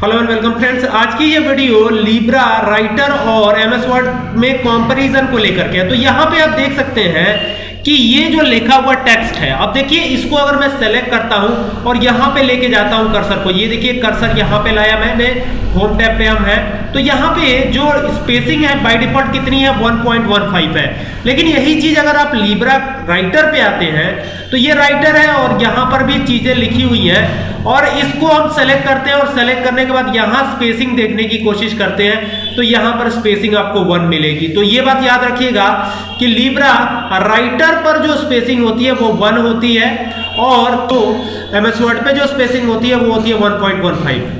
Hello and welcome friends आज की ये वीडियो लिब्रा राइटर और एम एस वर्ड में कंपैरिजन को लेकर के है। तो यहाँ पे आप देख सकते हैं कि ये जो लिखा हुआ टेक्स्ट है, अब देखिए इसको अगर मैं सेलेक्ट करता हूँ और यहाँ पे लेके जाता हूँ कर्सर को, ये देखिए कर्सर यहाँ पे लाया मैंने होम टैब पे हम है। तो यहाँ पे जो स्पेसिंग है बाय डिफ़ॉल्ट कितनी है? 1.15 है। लेकिन यही चीज़ अगर आप लिब्रा राइटर पे आते हैं तो ये राइटर है और यहाँ पर भी चीज़ें लिखी हुई है। और इसको हम सेलेक्ट करते हैं और सेलेक्ट करने के बाद यहाँ स्पेसिंग देखने की कोशिश करते हैं तो यहाँ पर स्पेसिंग आपको वन मिलेगी। तो ये बात याद रखिएगा कि लिब्रा राइटर पर जो स्पेसिंग होती है, वो वन होती है और तो एमएस वर्ड पे जो स्पेसिंग होती है, वो होती है 1.15